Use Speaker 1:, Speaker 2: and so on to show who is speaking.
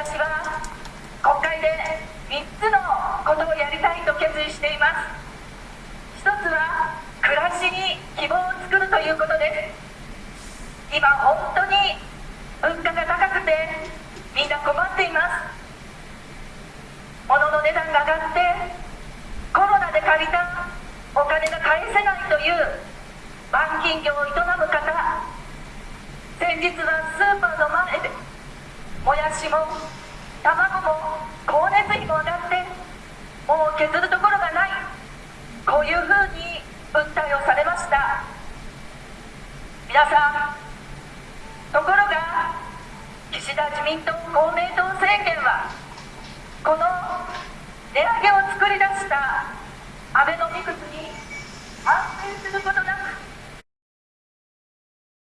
Speaker 1: 私は国会で3つのことをやりたいと決意しています。一つは暮らしに希望を作るということです。今本当に物価が高くてみんな困っています。物の値段が上がってコロナで借りたお金が返せないという板金業を営む方。先日はスーパーの前でしも卵も光熱費も上がってもう削るところがないこういうふうに訴えをされました。皆さんところが岸田自民党公明党政権はこの値上げを作り出した